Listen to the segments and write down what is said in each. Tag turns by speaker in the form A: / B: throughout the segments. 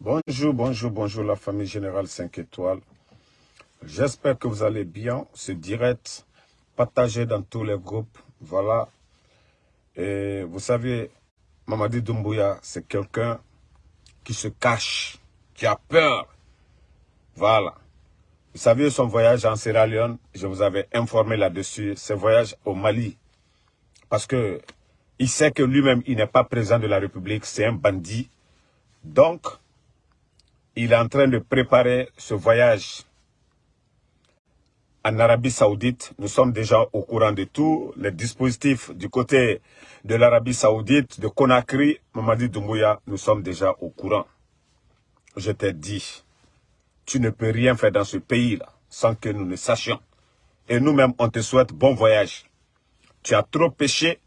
A: Bonjour, bonjour, bonjour la famille Générale 5 étoiles. J'espère que vous allez bien. Ce direct, partagé dans tous les groupes. Voilà. Et vous savez, Mamadi Doumbouya, c'est quelqu'un qui se cache, qui a peur. Voilà. Vous savez, son voyage en Sierra Leone, je vous avais informé là-dessus, ce voyage au Mali. Parce que il sait que lui-même, il n'est pas président de la République, c'est un bandit. Donc, il est en train de préparer ce voyage en Arabie Saoudite. Nous sommes déjà au courant de tous les dispositifs du côté de l'Arabie Saoudite, de Conakry, Mamadi Doumbouya, nous sommes déjà au courant. Je t'ai dit, tu ne peux rien faire dans ce pays-là sans que nous ne sachions. Et nous-mêmes, on te souhaite bon voyage. Tu as trop péché.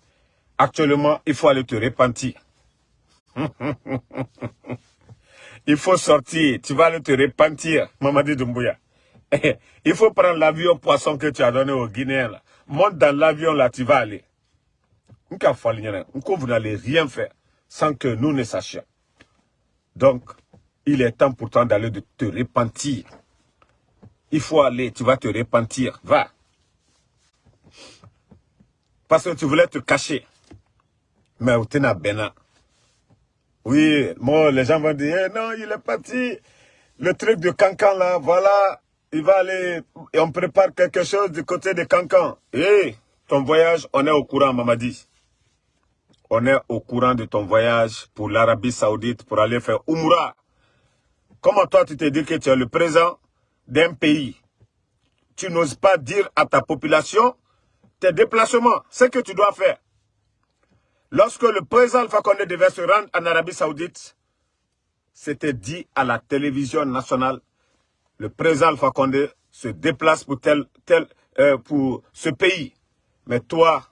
A: Actuellement, il faut aller te repentir. il faut sortir. Tu vas aller te repentir, Mamadi Doumbouya. il faut prendre l'avion poisson que tu as donné aux Guinéens. Monte dans l'avion, là, tu vas aller. Vous n'allez rien faire sans que nous ne sachions. Donc, il est temps pourtant d'aller te repentir. Il faut aller, tu vas te repentir. Va. Parce que tu voulais te cacher. Mais es Bena. Oui, moi, les gens vont dire, eh non, il est parti. Le truc de Cancan, là, voilà, il va aller, et on prépare quelque chose du côté de Cancan. Eh, ton voyage, on est au courant, Mamadi. On est au courant de ton voyage pour l'Arabie Saoudite pour aller faire Umrah. Comment toi, tu te dis que tu es le président d'un pays? Tu n'oses pas dire à ta population tes déplacements, ce que tu dois faire. Lorsque le président Alpha Condé devait se rendre en Arabie Saoudite, c'était dit à la télévision nationale, le président Alpha Condé se déplace pour, tel, tel, euh, pour ce pays. Mais toi,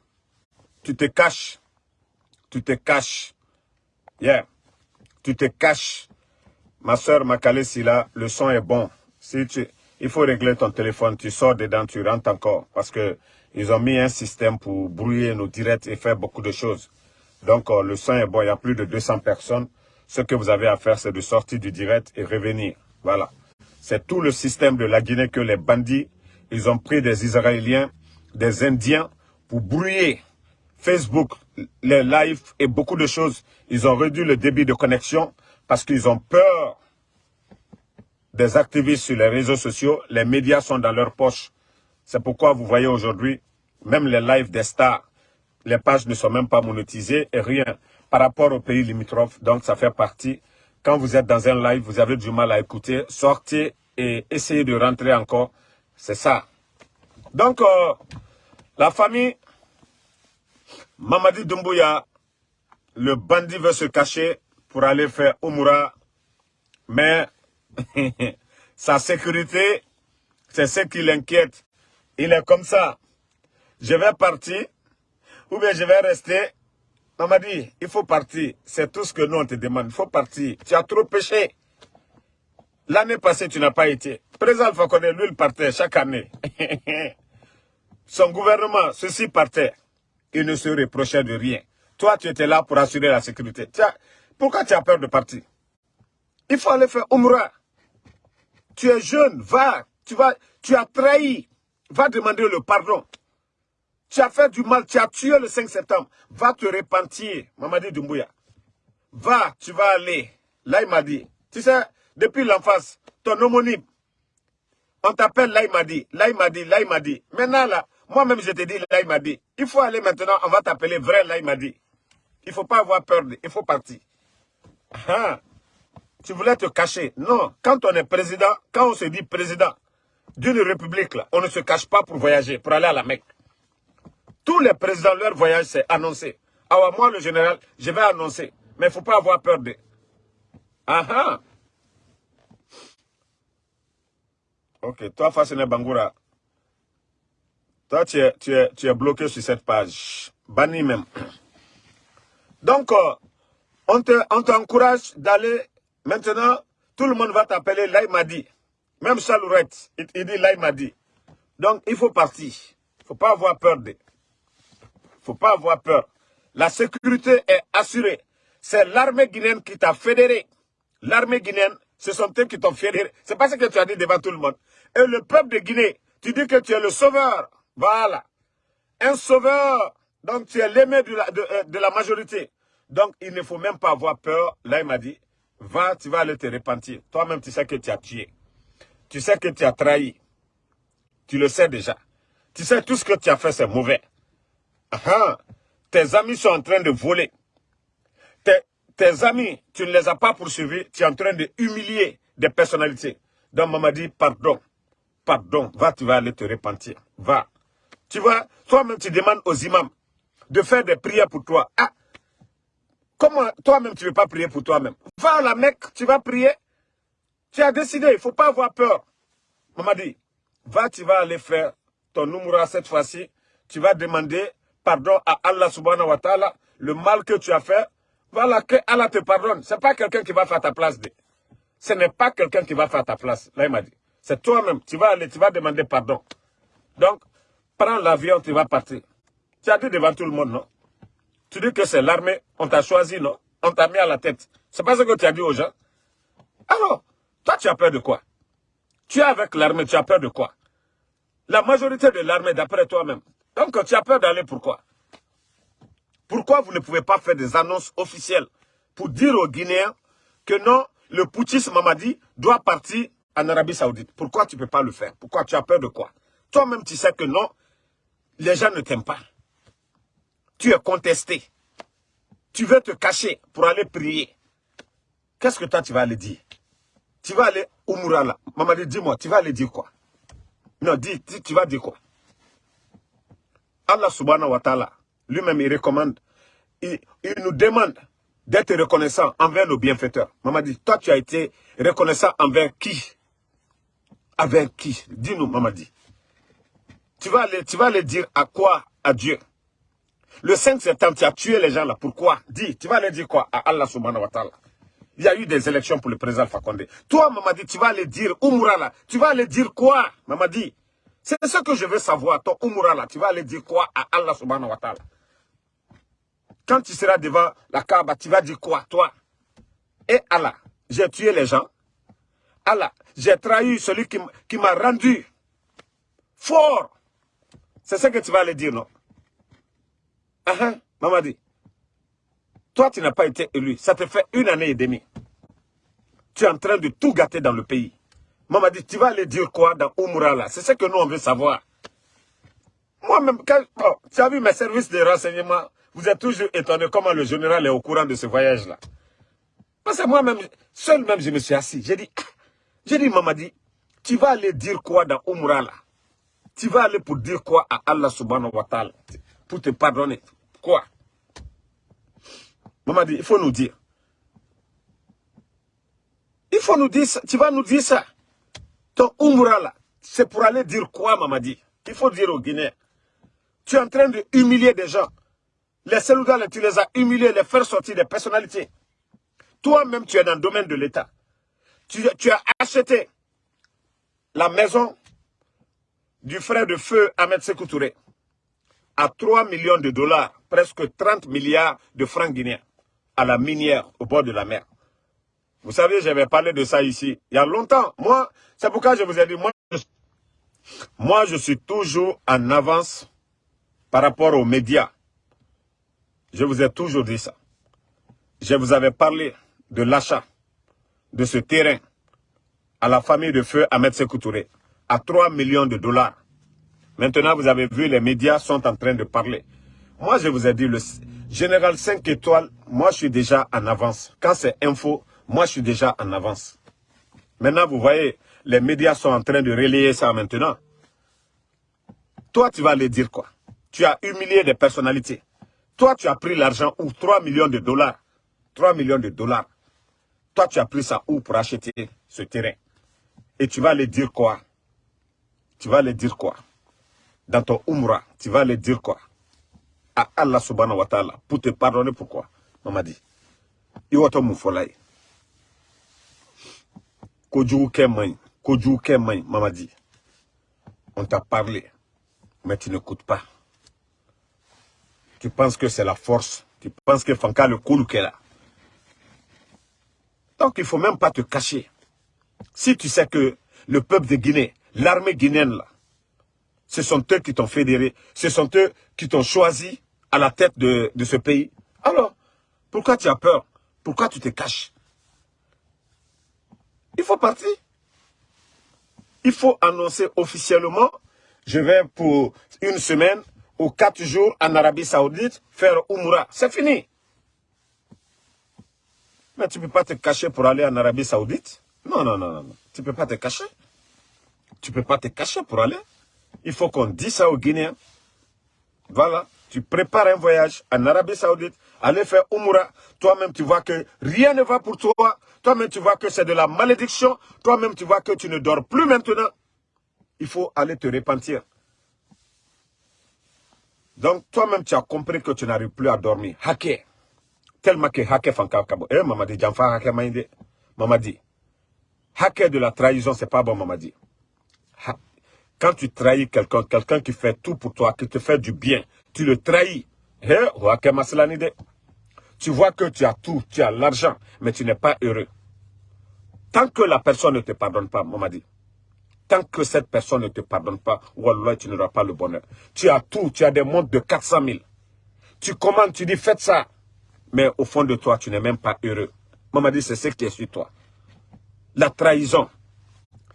A: tu te caches. Tu te caches. Yeah. Tu te caches. Ma soeur Makale là, le son est bon. Si tu, il faut régler ton téléphone. Tu sors dedans, tu rentres encore. Parce que ils ont mis un système pour brouiller nos directs et faire beaucoup de choses. Donc, euh, le son est bon. Il y a plus de 200 personnes. Ce que vous avez à faire, c'est de sortir du direct et revenir. Voilà. C'est tout le système de la Guinée que les bandits, ils ont pris des Israéliens, des Indiens pour brouiller Facebook, les lives et beaucoup de choses. Ils ont réduit le débit de connexion parce qu'ils ont peur des activistes sur les réseaux sociaux. Les médias sont dans leur poche. C'est pourquoi vous voyez aujourd'hui, même les lives des stars, les pages ne sont même pas monétisées et rien par rapport aux pays limitrophes. Donc ça fait partie. Quand vous êtes dans un live, vous avez du mal à écouter, sortez et essayez de rentrer encore. C'est ça. Donc, euh, la famille, Mamadi Doumbouya, le bandit veut se cacher pour aller faire Umura, mais sa sécurité, c'est ce qui l'inquiète. Il est comme ça. Je vais partir, ou bien je vais rester. On m'a dit, il faut partir. C'est tout ce que nous on te demande. Il faut partir. Tu as trop péché. L'année passée, tu n'as pas été. Président Alpha lui, il partait chaque année. Son gouvernement, ceci partait. Il ne se reprochait de rien. Toi, tu étais là pour assurer la sécurité. pourquoi tu as peur de partir? Il faut aller faire Umrah. Tu es jeune, va. Tu, vas, tu as trahi. Va demander le pardon. Tu as fait du mal, tu as tué le 5 septembre. Va te repentir, Mamadi Doumbouya. Va, tu vas aller. Là, il m'a dit. Tu sais, depuis l'enfance, ton homonyme, on t'appelle là, il m'a dit. Là, il m'a dit. Là, il m'a dit. Maintenant, là, moi-même, je te dis, là, il m'a dit. Il faut aller maintenant, on va t'appeler vrai, là, il m'a dit. Il ne faut pas avoir peur, il faut partir. Ah, tu voulais te cacher. Non, quand on est président, quand on se dit président d'une république, on ne se cache pas pour voyager, pour aller à la Mecque. Tous les présidents, leur voyage, c'est annoncé. Alors moi, le général, je vais annoncer. Mais il ne faut pas avoir peur de... Ah ah Ok, toi, Fassene Bangoura, toi, tu es, tu, es, tu es bloqué sur cette page. Banni même. Donc, euh, on t'encourage d'aller... Maintenant, tout le monde va t'appeler Laïmadi. Même Chalourette, il, il dit Laïmadi. Donc, il faut partir. Il ne faut pas avoir peur de faut pas avoir peur. La sécurité est assurée. C'est l'armée guinéenne qui t'a fédéré. L'armée guinéenne, ce sont eux qui t'ont fait C'est pas ce que tu as dit devant tout le monde. Et le peuple de Guinée, tu dis que tu es le sauveur. Voilà. Un sauveur. Donc tu es l'aimé de la, euh, de, la majorité. Donc il ne faut même pas avoir peur. Là, il m'a dit, va, tu vas aller te repentir. Toi-même, tu sais que tu as tué. Tu sais que tu as trahi. Tu le sais déjà. Tu sais, tout ce que tu as fait, c'est mauvais. Ah, tes amis sont en train de voler. Tes, tes amis, tu ne les as pas poursuivis. Tu es en train de humilier des personnalités. Donc, maman dit, pardon. Pardon. Va, tu vas aller te repentir. Va. Tu vois, toi-même, tu demandes aux imams de faire des prières pour toi. Ah, comment toi-même, tu ne veux pas prier pour toi-même? Va à la Mecque, tu vas prier. Tu as décidé, il ne faut pas avoir peur. Maman dit, va, tu vas aller faire ton numéro cette fois-ci. Tu vas demander pardon à Allah subhanahu wa ta'ala, le mal que tu as fait. Voilà, que Allah te pardonne. Ce n'est pas quelqu'un qui va faire ta place. Ce n'est pas quelqu'un qui va faire ta place. Là, il m'a dit. C'est toi-même. Tu vas aller, tu vas demander pardon. Donc, prends l'avion, tu vas partir. Tu as dit devant tout le monde, non? Tu dis que c'est l'armée, on t'a choisi, non? On t'a mis à la tête. C'est pas ce que tu as dit aux gens. Alors, toi, tu as peur de quoi? Tu es avec l'armée, tu as peur de quoi? La majorité de l'armée, d'après toi-même. Donc, tu as peur d'aller, pourquoi? Pourquoi vous ne pouvez pas faire des annonces officielles pour dire aux Guinéens que non, le putschisme Mamadi doit partir en Arabie Saoudite? Pourquoi tu ne peux pas le faire? Pourquoi tu as peur de quoi? Toi-même, tu sais que non, les gens ne t'aiment pas. Tu es contesté. Tu veux te cacher pour aller prier. Qu'est-ce que toi, tu vas aller dire? Tu vas aller au Mourala. Mamadi, dis-moi, tu vas aller dire quoi? Non, dis, tu vas dire quoi? Allah subhanahu wa ta'ala, lui-même, il recommande, il, nous demande d'être reconnaissant envers nos bienfaiteurs. Maman dit, toi, tu as été reconnaissant envers qui? Avec qui? Dis-nous, maman dit. Tu vas, aller, tu vas dire à quoi? À Dieu. Le 5 septembre, tu as tué les gens là. Pourquoi? Dis, tu vas aller dire quoi À Allah subhanahu wa ta'ala? Il y a eu des élections pour le président Fakonde. Toi, maman dit, tu vas aller dire, Oumoura là, tu vas aller dire quoi? Maman dit, c'est ce que je veux savoir. Ton Oumoura là, tu vas aller dire quoi à Allah subhanahu wa ta'ala? Quand tu seras devant la Kaaba, tu vas dire quoi, toi? Et Allah, j'ai tué les gens. Allah, j'ai trahi celui qui, m'a rendu fort. C'est ce que tu vas aller dire, non? Uh -huh. Maman dit, toi, tu n'as pas été élu. Ça te fait une année et demie. Tu es en train de tout gâter dans le pays. Maman dit, tu vas aller dire quoi dans Oumoura là? C'est ce que nous, on veut savoir. Moi-même, tu as vu mes services de renseignement, vous êtes toujours étonné comment le général est au courant de ce voyage-là. Parce que moi-même, seul même, je me suis assis. J'ai dit, ah, j'ai dit, Mamadi, tu vas aller dire quoi dans Umrah là? Tu vas aller pour dire quoi à Allah subhanahu wa ta'ala? Pour te pardonner. Quoi? Mamadi, il faut nous dire. Il faut nous dire ça. Tu vas nous dire ça. Ton Umrah là, c'est pour aller dire quoi, Mamadi? Il faut dire aux Guinéens. Tu es en train de humilier des gens. Les Seloudales, tu les as humiliés, les faire sortir des personnalités. Toi-même, tu es dans le domaine de l'État tu, as acheté la maison du frère de feu Ahmed Sekou à 3 millions de dollars, presque 30 milliards de francs guinéens, à la minière au bord de la mer. Vous savez, j'avais parlé de ça ici il y a longtemps. Moi, c'est pourquoi je vous ai dit, moi je, moi, je suis toujours en avance par rapport aux médias. Je vous ai toujours dit ça. Je vous avais parlé de l'achat de ce terrain à la famille de feu Ahmed Sekou Touré à 3 millions de dollars. Maintenant, vous avez vu, les médias sont en train de parler. Moi, je vous ai dit, le général 5 étoiles, moi, je suis déjà en avance. Quand c'est info, moi, je suis déjà en avance. Maintenant, vous voyez, les médias sont en train de relayer ça maintenant. Toi, tu vas aller dire quoi? Tu as humilié des personnalités. Toi, tu as pris l'argent ou 3 millions de dollars. 3 millions de dollars. Toi, tu as pris ça où pour acheter ce terrain? Et tu vas aller dire quoi? Tu vas aller dire quoi? Dans ton Umrah, tu vas aller dire quoi? À Allah subhanahu wa ta'ala, pour te pardonner pourquoi? Maman dit, Iwato Moufolai. Kojugu maman dit, on t'a parlé, mais tu n'écoutes pas. Tu penses que c'est la force. Tu penses que Fanka le est là. Donc, il ne faut même pas te cacher. Si tu sais que le peuple de Guinée, l'armée guinéenne, là, ce sont eux qui t'ont fédéré, ce sont eux qui t'ont choisi à la tête de ce pays. Alors, pourquoi tu as peur? Pourquoi tu te caches? Il faut partir. Il faut annoncer officiellement, je vais pour une semaine ou quatre jours en Arabie Saoudite faire Umrah. C'est fini. Mais tu ne peux pas te cacher pour aller en Arabie Saoudite. Non, non, non, non. Tu ne peux pas te cacher. Tu ne peux pas te cacher pour aller. Il faut qu'on dise ça aux Guinéens. Voilà. Tu prépares un voyage en Arabie Saoudite, aller faire Umrah. Toi-même, tu vois que rien ne va pour toi. Toi-même, tu vois que c'est de la malédiction. Toi-même, tu vois que tu ne dors plus maintenant. Il faut aller te repentir. Donc, toi-même, tu as compris que tu n'arrives plus à dormir. Hacker. Tellement que hacker fankakabo. Eh, maman dit, j'enfant hacker maïndé. Maman dit, hacker de la trahison, c'est pas bon, maman dit. Quand tu trahis quelqu'un, quelqu'un qui fait tout pour toi, qui te fait du bien, tu le trahis. Eh, tu vois que tu as tout, tu as l'argent, mais tu n'es pas heureux. Tant que la personne ne te pardonne pas, maman dit, Tant que cette personne ne te pardonne pas, Wallah, tu n'auras pas le bonheur. Tu as tout, tu as des montres de 400 000. Tu commandes, tu dis, faites ça. Mais au fond de toi, tu n'es même pas heureux. Maman dit, c'est ce qui est sur toi. La trahison.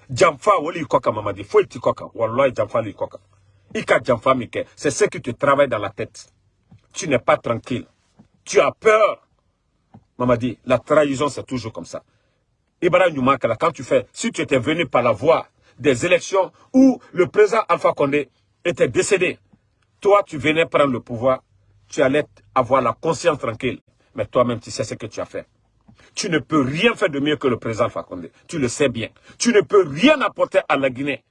A: Jamfa, wali koka, maman dit, faut koka. Wallah, jamfa koka. Ika jamfa mike. C'est ce qui te travaille dans la tête. Tu n'es pas tranquille. Tu as peur. Maman dit, la trahison, c'est toujours comme ça. Ibrahim Yumakala, quand tu fais, si tu étais venu par la voie des élections où le président Alpha Condé était décédé. Toi, tu venais prendre le pouvoir, tu allais avoir la conscience tranquille. Mais toi-même, tu sais ce que tu as fait. Tu ne peux rien faire de mieux que le président Alpha Condé. Tu le sais bien. Tu ne peux rien apporter à la Guinée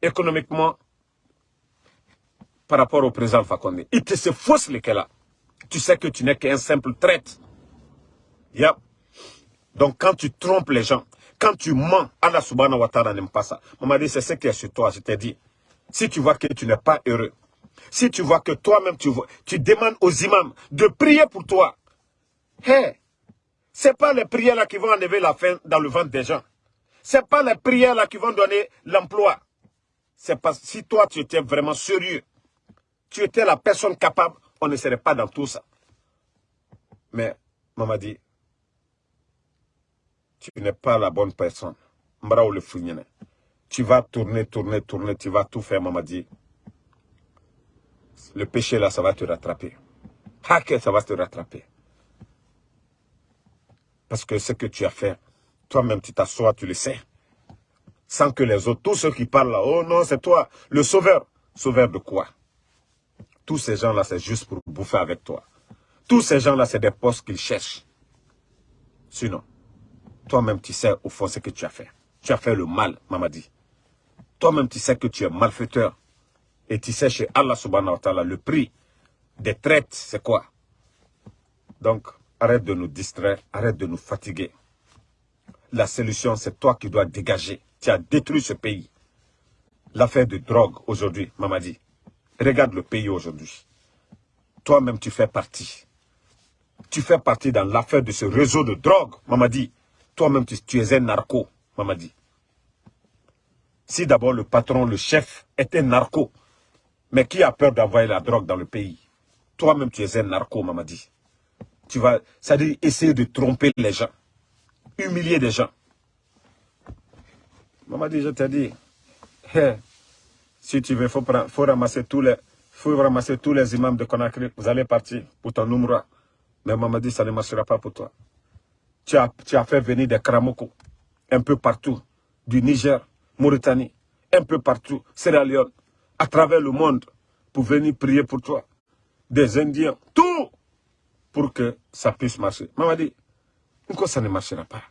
A: économiquement par rapport au président Alpha Condé. Il te se fausse lesquels là. Tu sais que tu n'es qu'un simple traite. Yep. Donc quand tu trompes les gens, quand tu mens, Allah subhanahu wa ta'ala n'aime pas ça. Maman dit, c'est ce qui est sur toi, je t'ai dit. Si tu vois que tu n'es pas heureux, si tu vois que toi-même, tu, demandes aux imams de prier pour toi, hé, ce n'est pas les prières là qui vont enlever la faim dans le ventre des gens. Ce n'est pas les prières là qui vont donner l'emploi. C'est parce que si toi, tu étais vraiment sérieux, tu étais la personne capable, on ne serait pas dans tout ça. Mais, maman dit, tu n'es pas la bonne personne. Tu vas tourner, tourner, tourner, tu vas tout faire, maman dit. Le péché là, ça va te rattraper. Hacker, ça va te rattraper. Parce que ce que tu as fait, toi-même tu t'assois, tu le sais. Sans que les autres, tous ceux qui parlent là, oh non, c'est toi, le sauveur. Sauveur de quoi? Tous ces gens-là, c'est juste pour bouffer avec toi. Tous ces gens-là, c'est des postes qu'ils cherchent. Sinon, toi-même, tu sais au fond ce que tu as fait. Tu as fait le mal, maman dit. Toi-même, tu sais que tu es malfaiteur. Et tu sais chez Allah subhanahu wa ta'ala, le prix des traites, c'est quoi? Donc, arrête de nous distraire, arrête de nous fatiguer. La solution, c'est toi qui dois dégager. Tu as détruit ce pays. L'affaire de drogue aujourd'hui, maman dit. Regarde le pays aujourd'hui. Toi-même, tu fais partie. Tu fais partie dans l'affaire de ce réseau de drogue, maman dit. Toi-même, tu, es un narco, maman dit. Si d'abord le patron, le chef, est un narco, mais qui a peur d'envoyer la drogue dans le pays? Toi-même, tu es un narco, maman dit. Tu vas, c'est-à-dire essayer de tromper les gens, humilier des gens. Maman dit, je t'ai dit, si tu veux, il faut, faut, ramasser tous les, faut ramasser tous les imams de Conakry. Vous allez partir pour ton Numra. Mais maman dit, ça ne marchera pas pour toi tu as, fait venir des Kramoko un peu partout, du Niger, Mauritanie, un peu partout, Sierra Leone, à travers le monde, pour venir prier pour toi. Des Indiens, tout, pour que ça puisse marcher. Maman dit, pourquoi ça ne marchera pas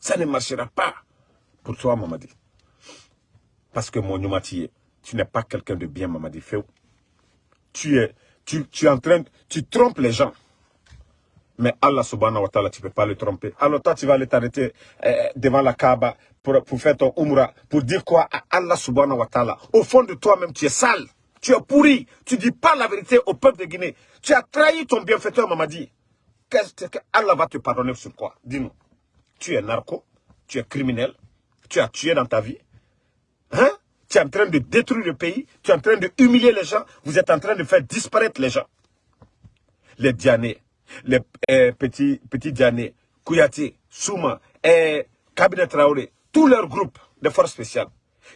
A: Ça ne marchera pas pour toi, maman dit. Parce que mon Numati, tu n'es pas quelqu'un de bien, maman dit. Tu es, tu, tu es en train, tu trompes les gens. Mais Allah subhanahu wa ta'ala, tu ne peux pas le tromper. Alors toi, tu vas aller t'arrêter eh, devant la Kaaba pour, pour, faire ton umrah, pour dire quoi à Allah subhanahu wa ta'ala. Au fond de toi-même, tu es sale, tu es pourri, tu ne dis pas la vérité au peuple de Guinée. Tu as trahi ton bienfaiteur, Mamadi. Allah va te pardonner sur quoi? Dis-nous. Tu es narco, tu es criminel, tu as tué dans ta vie. Hein? Tu es en train de détruire le pays, tu es en train de humilier les gens, vous êtes en train de faire disparaître les gens. Les Dianés, les euh, petits, petits Dianés, Kouyati, Souma, et Cabinet Traoré, tous leurs groupes de forces spéciales.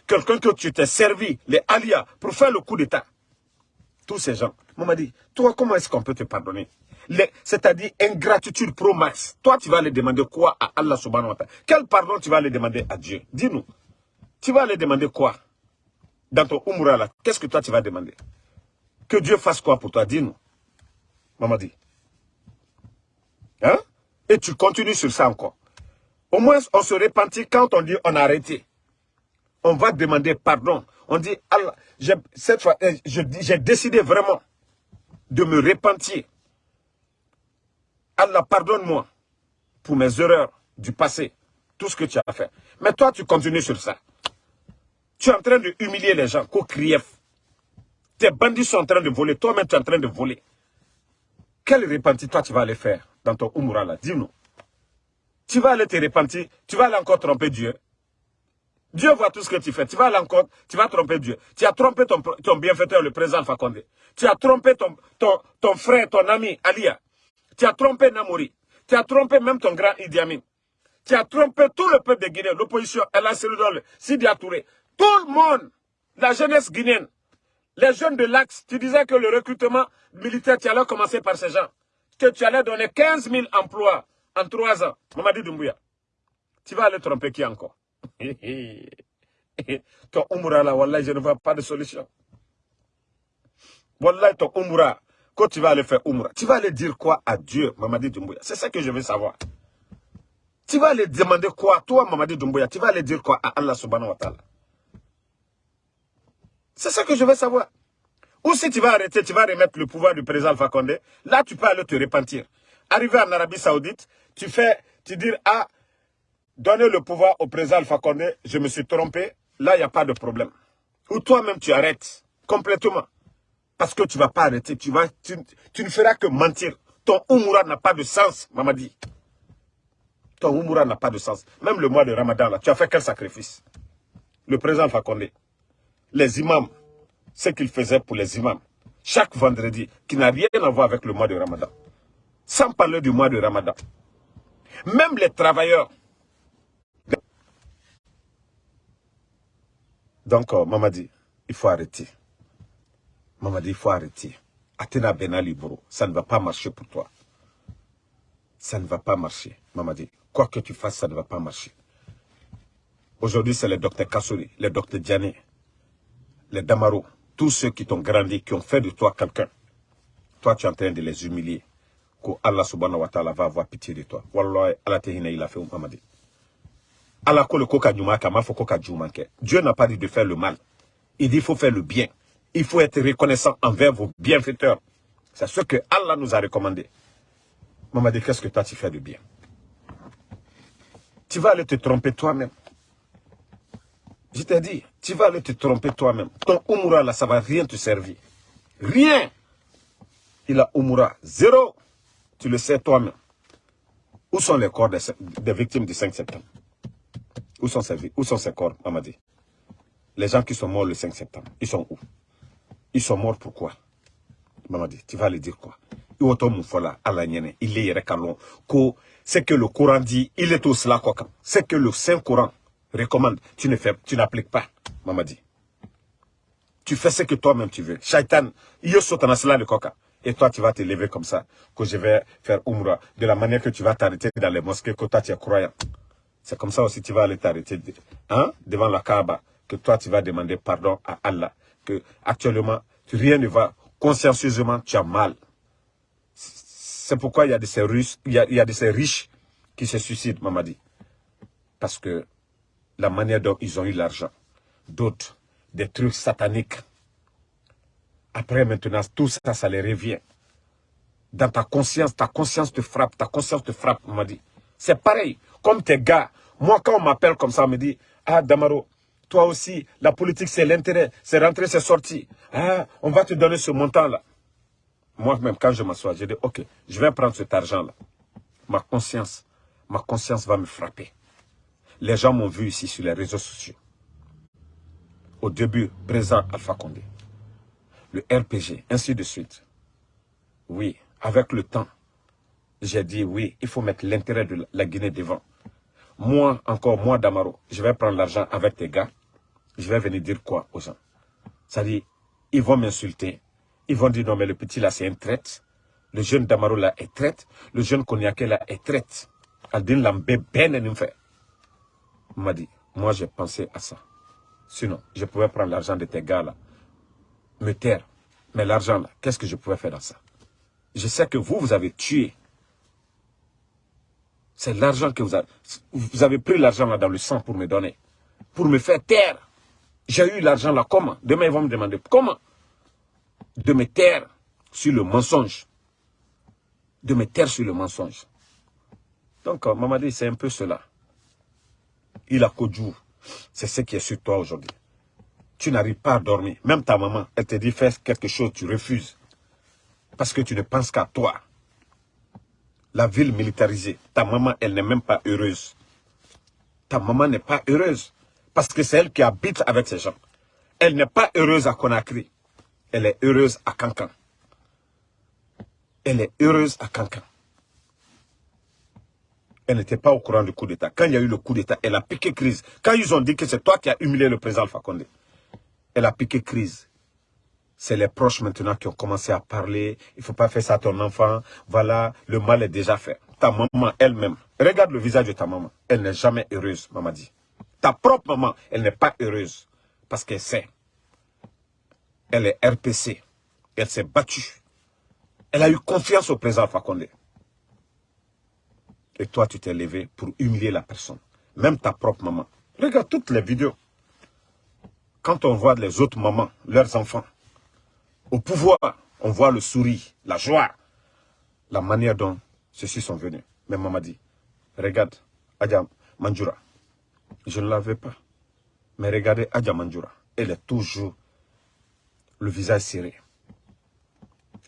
A: Quelqu'un que tu t'es servi, les alias, pour faire le coup d'État. Tous ces gens. Moi, m'a dit, toi, comment est-ce qu'on peut te pardonner? C'est-à-dire ingratitude pro max. Toi, tu vas aller demander quoi à Allah subhanahu wa ta'ala? Quel pardon tu vas aller demander à Dieu? Dis-nous. Tu vas aller demander quoi? Dans ton Umrah là, qu'est-ce que toi tu vas demander? Que Dieu fasse quoi pour toi? Dis-nous. Maman dit. Hein? Et tu continues sur ça encore. Au moins, on se repentit quand on dit on a arrêté. On va demander pardon. On dit, Allah, cette fois, euh, j'ai décidé vraiment de me repentir. Allah, pardonne-moi pour mes erreurs du passé, tout ce que tu as fait. Mais toi, tu continues sur ça. Tu es en train de humilier les gens, krief. Tes bandits sont en train de voler, toi-même tu es en train de voler. Quel repentir toi tu vas aller faire? Dans ton Umrah là Dis-nous. Tu vas aller te repentir, tu vas aller encore tromper Dieu. Dieu voit tout ce que tu fais. Tu vas aller encore, tu vas tromper Dieu. Tu as trompé ton, ton bienfaiteur, le président Fakonde. Tu as trompé ton, ton, ton frère, ton ami, Alia. Tu as trompé Namori. Tu as trompé même ton grand Idi Amin. Tu as trompé tout le peuple de Guinée, l'opposition, El Sidi Touré. Tout le monde, la jeunesse guinéenne, les jeunes de l'Axe, tu disais que le recrutement militaire, tu allais commencer par ces gens. Que tu allais donner 15 000 emplois en trois ans. Mamadi Doumbouya. Tu vas aller tromper qui encore? Ton umura là, Wallah, je ne vois pas de solution. Wallah, ton umura, quand tu vas aller faire umura, tu vas aller dire quoi à Dieu, Mamadi Doumbouya? C'est ça que je veux savoir. Tu vas aller demander quoi, toi, Mamadi Doumbouya? Tu vas aller dire quoi à Allah subhanahu wa ta'ala? C'est ça que je veux savoir. Ou si tu vas arrêter, tu vas remettre le pouvoir du président Fakonde, là, tu peux aller te repentir. Arriver en Arabie Saoudite, tu fais, tu dis, ah, donner le pouvoir au président Alpha Condé, je me suis trompé, là, il n'y a pas de problème. Ou toi-même, tu arrêtes complètement. Parce que tu ne vas pas arrêter, tu, vas, tu, ne feras que mentir. Ton Umura n'a pas de sens, Mamadi. Ton Umura n'a pas de sens. Même le mois de Ramadan, là, tu as fait quel sacrifice? Le président Alpha Condé, les imams, ce qu'il faisait pour les imams, chaque vendredi, qui n'a rien à voir avec le mois de Ramadan. Sans parler du mois de Ramadan. Même les travailleurs, Donc, euh, Mamadi, il faut arrêter. Mamadi, il faut arrêter. Athéna Benali, bro, ça ne va pas marcher pour toi. Ça ne va pas marcher, Mamadi. Quoi que tu fasses, ça ne va pas marcher. Aujourd'hui, c'est les docteurs Kassouri, les docteurs Diané, les Damaro, tous ceux qui t'ont grandi, qui ont fait de toi quelqu'un. Toi, tu es en train de les humilier. Que Allah subhanahu wa ta'ala va avoir pitié de toi. Wallah, Allah il a fait, Mamadi. Dieu n'a pas dit de faire le mal. Il dit qu'il faut faire le bien. Il faut être reconnaissant envers vos bienfaiteurs. C'est ce que Allah nous a recommandé. Maman dit, qu'est-ce que toi tu fais de bien? Tu vas aller te tromper toi-même. Je t'ai dit, tu vas aller te tromper toi-même. Ton Umura là, ça va rien te servir. Rien. Il a Umura. Zéro. Tu le sais toi-même. Où sont les corps des victimes du 5 septembre? Où sont ces, où sont ces corps, Mamadi? Les gens qui sont morts le 5 septembre, ils sont où? Ils sont morts pourquoi? Mamadi, tu vas aller dire quoi? Il est c'est que le Coran dit, il est tout cela quoi. C'est que le Saint-Coran recommande, tu ne fais, tu n'appliques pas, Mamadi. Tu fais ce que toi-même tu veux. Shaitan, il cela de coca. Et toi, tu vas te lever comme ça, que je vais faire Umrah, de la manière que tu vas t'arrêter dans les mosquées, que toi, tu es croyant. C'est comme ça aussi tu vas aller t'arrêter hein, devant la Kaaba, que toi tu vas demander pardon à Allah. Que actuellement, rien ne va. Consciencieusement, tu as mal. C'est pourquoi il y a de ces riches, il y a, il y a de ces riches qui se suicident, Mamadi. Parce que la manière dont ils ont eu l'argent. D'autres, des trucs sataniques. Après, maintenant, tout ça, ça les revient. Dans ta conscience, ta conscience te frappe, ta conscience te frappe, Mamadi. C'est pareil comme tes gars. Moi, quand on m'appelle comme ça, on me dit, ah, Damaro, toi aussi, la politique, c'est l'intérêt, c'est rentrer, c'est sortir. Ah, on va te donner ce montant-là. Moi-même, quand je m'assois, je dis, ok, je vais prendre cet argent-là. ma conscience, ma conscience va me frapper. Les gens m'ont vu ici sur les réseaux sociaux. Au début, présent Alpha Condé. Le RPG, ainsi de suite. Oui, avec le temps, j'ai dit oui, il faut mettre l'intérêt de la Guinée devant. Moi, encore moi, Damaro, je vais prendre l'argent avec tes gars. Je vais venir dire quoi aux gens? C'est-à-dire, ils vont m'insulter. Ils vont dire non, mais le petit là, c'est un traite. Le jeune Damaro là est traite. Le jeune Konyake là est traite. Aldin Lambé ben fait. M'a dit, moi j'ai pensé à ça. Sinon, je pouvais prendre l'argent de tes gars là, me taire. Mais l'argent là, qu'est-ce que je pouvais faire dans ça? Je sais que vous, vous avez tué. C'est l'argent que vous avez... Vous avez pris l'argent là dans le sang pour me donner. Pour me faire taire. J'ai eu l'argent là, comment? Demain, ils vont me demander comment? De me taire sur le mensonge. De me taire sur le mensonge. Donc, euh, Mamadi, c'est un peu cela. Il a Kodjou. C'est ce qui est sur toi aujourd'hui. Tu n'arrives pas à dormir. Même ta maman, elle te dit fais quelque chose, tu refuses. Parce que tu ne penses qu'à toi. La ville militarisée, ta maman, elle n'est même pas heureuse. Ta maman n'est pas heureuse. Parce que c'est elle qui habite avec ces gens. Elle n'est pas heureuse à Conakry. Elle est heureuse à Cancan. Elle est heureuse à Cancan. Elle n'était pas au courant du coup d'État. Quand il y a eu le coup d'État, elle a piqué crise. Quand ils ont dit que c'est toi qui as humilié le président Alpha Condé, elle a piqué crise. C'est les proches maintenant qui ont commencé à parler. Il ne faut pas faire ça à ton enfant. Voilà, le mal est déjà fait. Ta maman elle-même, regarde le visage de ta maman. Elle n'est jamais heureuse, maman dit. Ta propre maman, elle n'est pas heureuse. Parce qu'elle sait. Elle est RPC. Elle s'est battue. Elle a eu confiance au président Condé. Et toi, tu t'es levé pour humilier la personne. Même ta propre maman. Regarde toutes les vidéos. Quand on voit les autres mamans, leurs enfants, au pouvoir, on voit le sourire, la joie, la manière dont ceux-ci sont venus. Mais maman dit, regarde, Adja Manjura, je ne l'avais pas. Mais regardez Adja Manjura, elle est toujours le visage serré.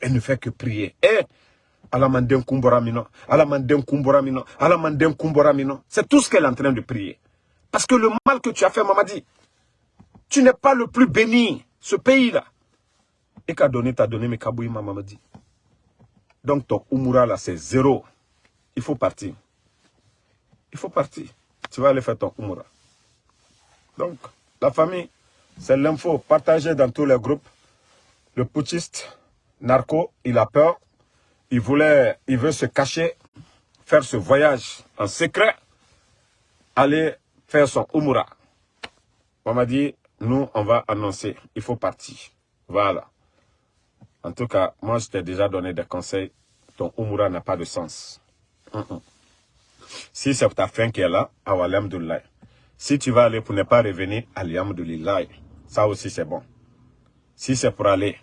A: Elle ne fait que prier. Et c'est tout ce qu'elle est en train de prier. Parce que le mal que tu as fait, maman dit, tu n'es pas le plus béni, ce pays-là. Et qu'a donné, t'as donné, mais Kaboui, maman dit. Donc ton Umura là, c'est zéro. Il faut partir. Il faut partir. Tu vas aller faire ton Umura. Donc, la famille, c'est l'info partagée dans tous les groupes. Le putschiste, narco, il a peur il voulait, il veut se cacher, faire ce voyage en secret, aller faire son Umura. On m'a dit, nous, on va annoncer, il faut partir. Voilà. En tout cas, moi, je t'ai déjà donné des conseils. Ton Umura n'a pas de sens. Si c'est ta fin qui est là, Alhamdulillah. Si tu vas aller pour ne pas revenir, Alhamdulillah. Ça aussi, c'est bon. Si c'est pour aller,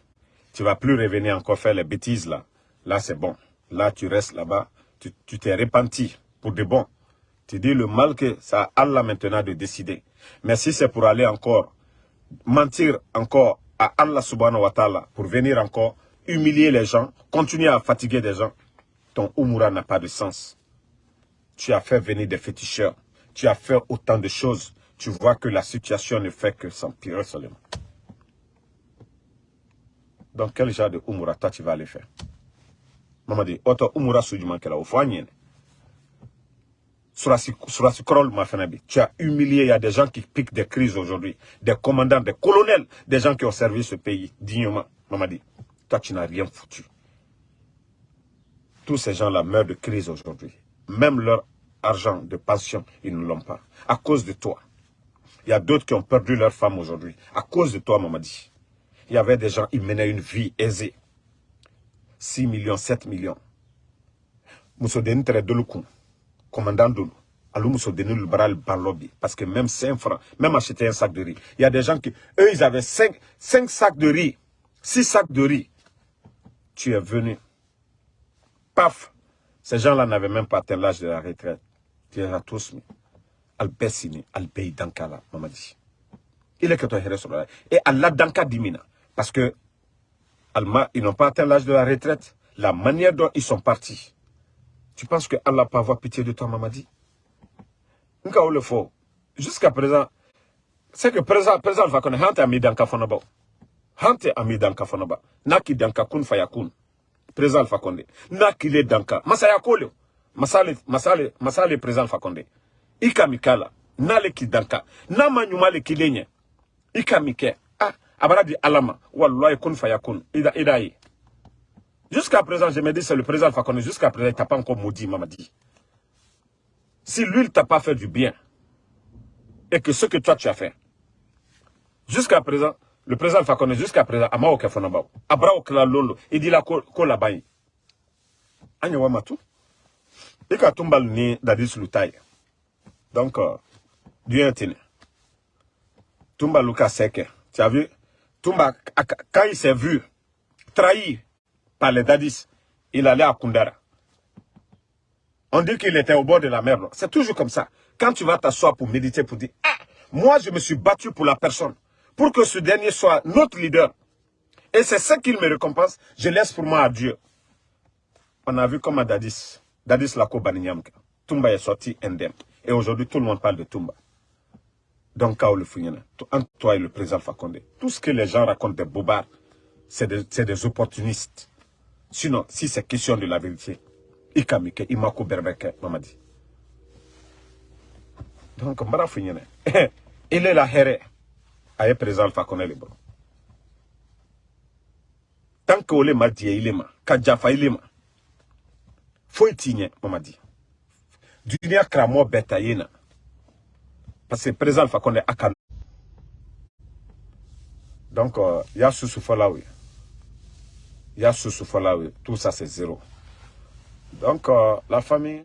A: tu vas plus revenir encore faire les bêtises là. Là, c'est bon. Là, tu restes là-bas. Tu t'es repenti pour de bon. Tu dis le mal que ça a Allah maintenant de décider. Mais si c'est pour aller encore, mentir encore à Allah subhanahu wa ta'ala, pour venir encore humilier les gens, continuer à fatiguer des gens, ton Umura n'a pas de sens. Tu as fait venir des féticheurs. Tu as fait autant de choses. Tu vois que la situation ne fait que s'empirer seulement. Donc, quel genre de Umura toi tu vas aller faire? Mamadi oto umura ma tu as humilié il y a des gens qui piquent des crises aujourd'hui des commandants des colonels des gens qui ont servi ce pays dignement. Mamadi toi tu n'as rien foutu. Tous ces gens-là meurent de crise aujourd'hui. Même leur argent de pension ils ne l'ont pas. À cause de toi. Il y a d'autres qui ont perdu leur femme aujourd'hui. À cause de toi Mamadi. Il y avait des gens ils menaient une vie aisée 6 millions, 7 millions. Moussoudeni tere doluku, commandant dolu. Alors Moussoudeni le bras le Parce que même 5 francs, même acheter un sac de riz. Il y a des gens qui, eux, ils avaient 5, 5 sacs de riz, 6 sacs de riz. Tu es venu. Paf. Ces gens-là n'avaient même pas atteint l'âge de la retraite. Tu les as tous. Al-Bessini, Al-Beyi Dankala, maman dit. Il est que toi, Et Allah Danka dimina. Parce que Alma, ils n'ont pas atteint l'âge de la retraite. La manière dont ils sont partis, Tu penses que Allah peut avoir pitié de toi, Mamadi? Nka le faut. Jusqu'à présent, c'est que présent, présent, va connaître Hante ami dans Kafonaba. Hante ami dans Kafonaba. Naki danka kun fayakun. Présent Alpha Condé. Naki le danka. Masaya kole. Masale, masale, masale présent Alpha Condé. Ika mikala. Nale ki danka. Nama nyuma le kilenye. Ika mike. Di alama. Wallahi kun fayakun. Ida. Jusqu'à présent, je me dis, c'est le président Alpha Condé. Jusqu'à présent, il t'a pas encore maudit, Mamadi. Si lui, il t'a pas fait du bien, et que ce que toi, tu as fait, jusqu'à présent, le président Alpha Condé, jusqu'à présent, Amao Kefonabao, Abrao Lolo, il dit la ko la baye. Anya Wamatu. Et quand tumbal ni Dadis Lutaï. Donc, euh, Dieu est tenu. Tumba Luka Seke. Tu as vu? Tumba, quand il s'est vu trahi par les Dadis, il allait à Kundara. On dit qu'il était au bord de la mer. C'est toujours comme ça. Quand tu vas t'asseoir pour méditer, pour dire, ah, moi je me suis battu pour la personne, pour que ce dernier soit notre leader. Et c'est ça qu'il me récompense. Je laisse pour moi à Dieu. On a vu comme à Dadis, Dadis Lako Baninyamka. Tumba est sorti indemne. Et aujourd'hui, tout le monde parle de Tumba. Donc, Kao le entre toi et le président Fakonde, tout ce que les gens racontent des bobards, c'est des, opportunistes. Sinon, si c'est question de la vérité, ikamike imako berbeke mamadi. Donc funyene il est la here aye président alpha konele bro tant que ole ma. Die ilema ka jafa ilema tinye mamadi. Dunia kramo beta yena parce que président alpha konele akan donc euh, ya susu folawi ya susu folawi tout ça c'est zéro. Donc, euh, la famille...